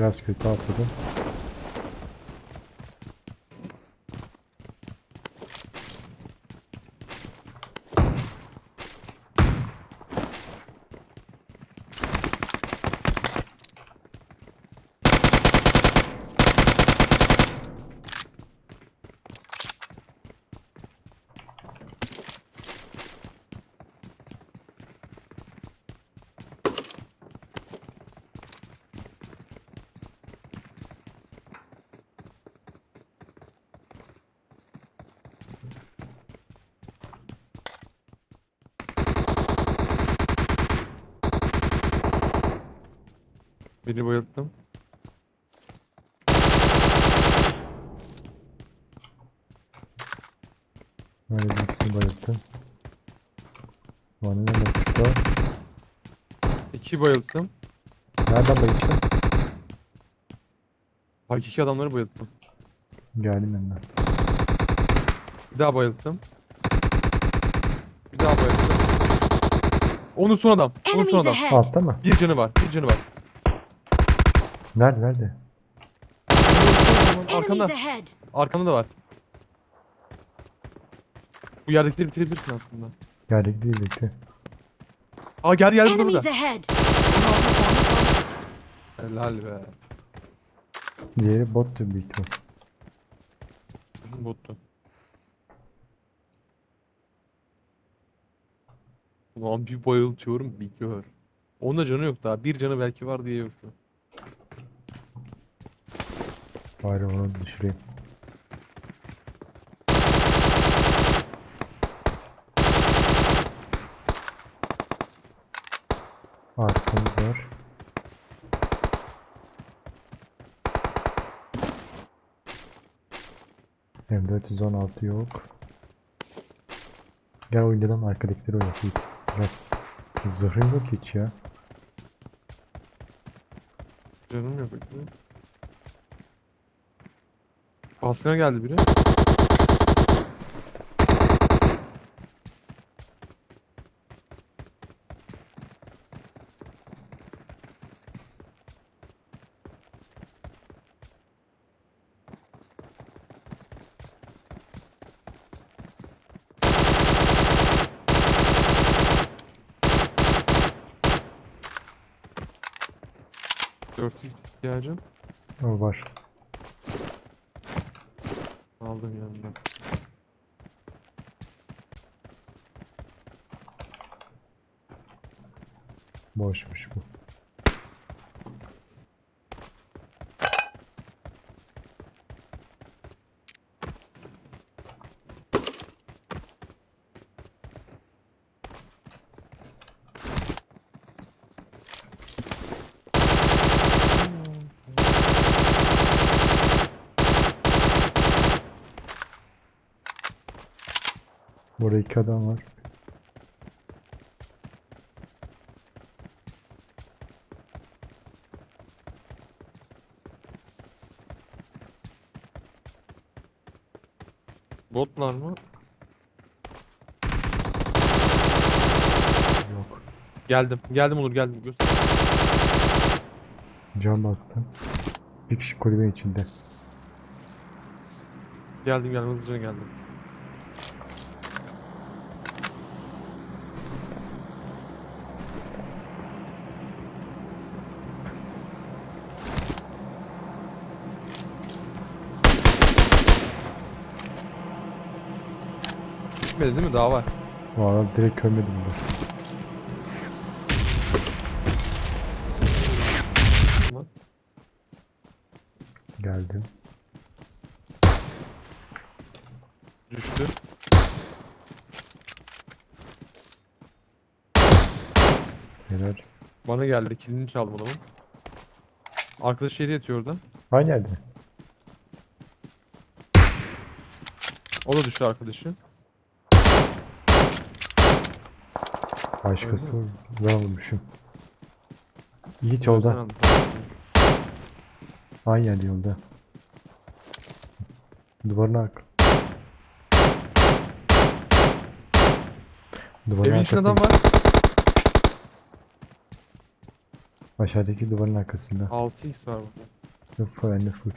Biraz kötü atladım. Beni bayılttım. Böyle birisini bayılttım. Vanilla nasıl İki bayılttım. Nereden bayılttın? Hakiki adamları bayılttım. Geldim yanına. Bir daha bayılttım. Bir daha bayılttım. Onun son adam. Onun son Enemies adam. ahead! Altta mı? Bir canı var. Bir canı var. Nerede nerede? Arkanda. Arkanda da var. Bu yerdekileri bitirebilirsin aslında. Geldik değil bekle. Aa geldi geldi burada burada. Helal be. Diğeri bottu büyük ihtimal. Bottu. Ulan bir bayıltıyorum bir gör. Onda canı yok daha. Bir canı belki var diye yoktu. Bari onu düşüreyim. Arkamız var. M416 yok. Gel oynayalım arkadakileri oynatayım. Gel. Zırhın yok hiç ya. Canım yok. Baskına geldi biri. Dört ihtiyacım. Var. Aldım yanımdan. Boşmuş bu. Burada iki adam var. Botlar mı? Yok. Geldim. Geldim olur geldim. Göster. Cam bastım. Bir kişi kulübe içinde. Geldim geldim hızlıca geldim. Bitmedi değil mi? Daha var. Valla direkt de. Tamam. Geldim. Düştü. Helal. Bana geldi. Kilini çaldım adamın. Arkadaş şeyde yatıyor orada. Aynı yerde. O da düştü arkadaşı. Başkası ben vurmuşum. Yiğit yolda. yerde yolda. Duvarın arka. Duvarın Evin içinde adam var. Aşağıdaki duvarın arkasında. 6x var burada. Full and full.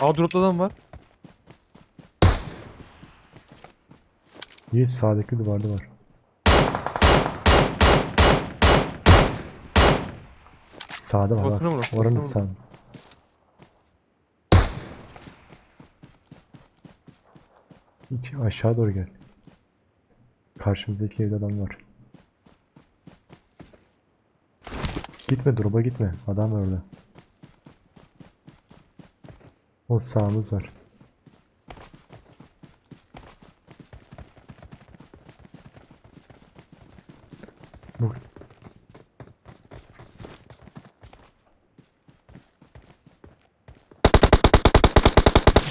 Aa adam var. Yiğit sağdaki duvarda var. Sağda var. Kafasına bak. vur, kafasına Oranın sağ. Hiç aşağı doğru gel. Karşımızdaki evde adam var. Gitme drop'a gitme. Adam var orada. O sağımız var.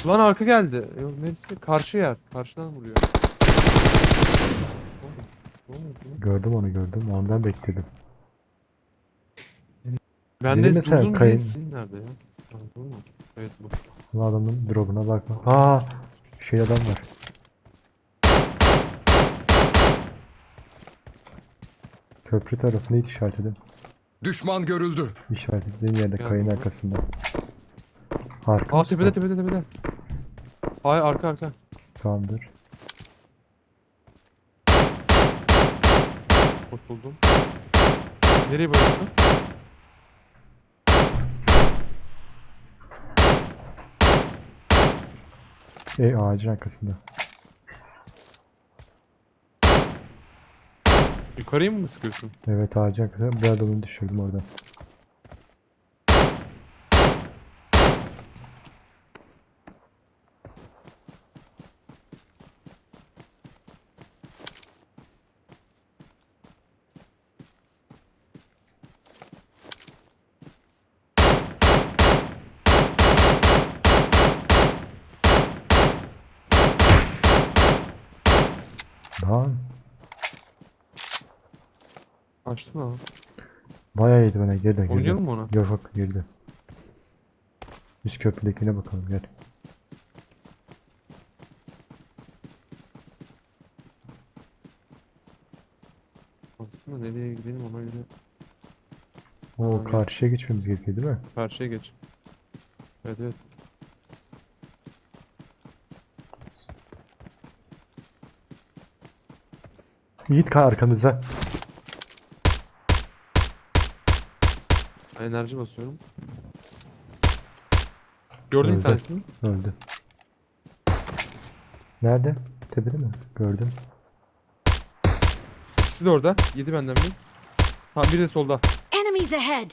Lan arka geldi. Yok neresi? Karşı yer. Karşıdan vuruyor. Gördüm onu gördüm. Ondan bekledim. Ben Biri de mesela durdum kayın- nerede ya? Ha, bu mu? Evet bu. Bu adamın drop'una bakma. Aa, şey adam var. Köprü tarafını hiç işaretledim. Düşman görüldü. İşaretlediğim yerde Geldim kayın arkasında. Arka Aa tepede tepede tepede. Hayır arka arka. Tamamdır. Kurtuldum. Nereye bıraktın? E ağacın arkasında. Yukarıya mı sıkıyorsun? Evet ağacın arkasında. Bir adamını düşürdüm orada. Lan Açtın ha. bayağı yedi bana geride geride. Oynayalım mı ona? Yok yok geride. Üst köprüdekine bakalım gel. Aslında nereye gidelim ona göre. O Tamam, gel. karşıya geçmemiz gerekiyor değil mi? Karşıya geç. Evet evet. Yiğit ka arkamıza. Ben enerji basıyorum. Gördün bir Öldü. tanesini. Öldü. Nerede? Tepede mi? Gördüm. İkisi de orada. Yedi benden bir. Ha biri de solda. Enemies ahead!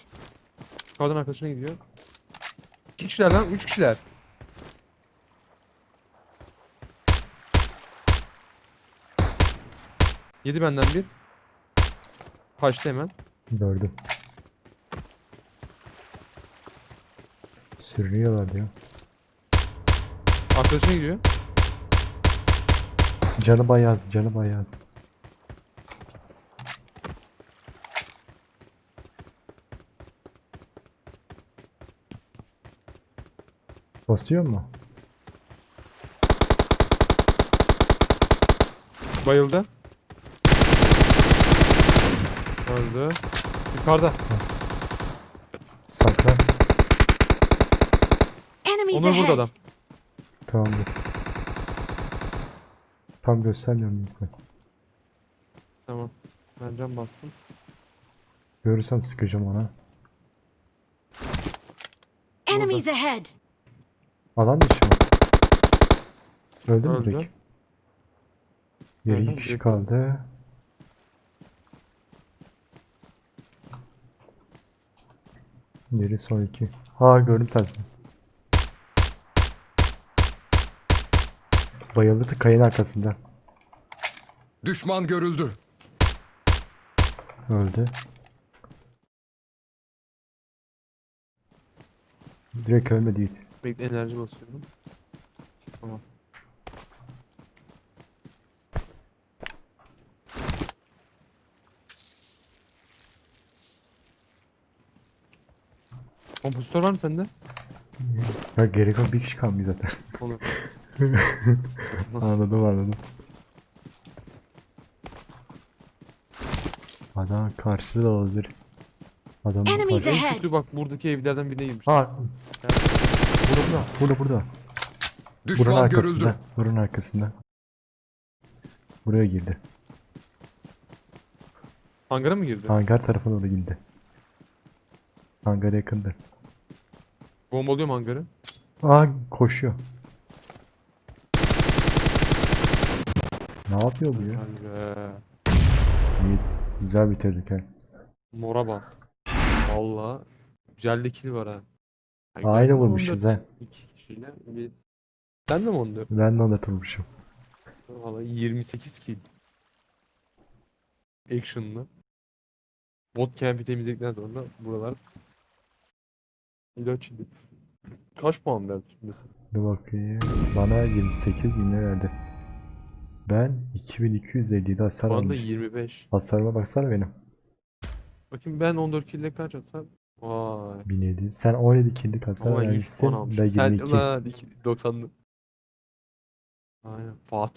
Kadın arkadaşına gidiyor. İki kişiler lan. Üç kişiler. Yedi benden bir. Kaçtı hemen. Gördüm. Sürünüyorlar diyor. Arkadaşına gidiyor. Canı bayağı az, canı bayağı az. Basıyor mu? Bayıldı. Öldü. Yukarıda. Saklan. Enemies Onur burada ahead! adam. Tamamdır. Tam göstermiyorum lütfen. Tamam. Ben cam bastım. Görürsem sıkacağım ona. Enemies ahead! Alan dışı mı? Öldü mü Öldü. direkt? Geri iki kişi direkt kaldı. Geri son iki. Ha gördüm tersini. Bayıldı kayın arkasında. Düşman görüldü. Öldü. Direkt ölmedi Yiğit. Bekle enerji basıyorum. Tamam. Kompozitör var mı sende? Ya gerek yok bir kişi kalmıyor zaten. Olur. anladım anladım. Adam karşıda da olabilir. Adam Enemies bak- En ahead. kötü bak buradaki evlerden birine girmiş. Ha. Burada burada. Burada burada. Buranın Düşman arkasında. görüldü. Buranın arkasında. Buraya girdi. Hangara mı girdi? Hangar tarafına doğru girdi. Hangar yakındı. Bombalıyorum hangarı. Aa koşuyor. Ne yapıyor bu ya? Yiğit. Güzel bitirdik ha. Mora bas. Valla. Güzel de kill var ha. Ben Aynı vurmuşuz 14 ha. İki kişiyle. Bir... Sen de mi 14? Ben de ona tutmuşum. Valla 28 kill. Action'lı. Bot camp'i temizledikten sonra buralar ilaç idi. Kaç puan verdi mesela? Dur bakayım. Bana 28 bin lira verdi. Ben 2257 hasar Bana da almış. 25. Hasarıma baksana benim. Bakayım ben 14 kill ile kaç atsam? Vay. 1007. Sen 17 killik hasar Ama 100 vermişsin. Ben. Sen 22. lan 90'lı. Aynen. Fatih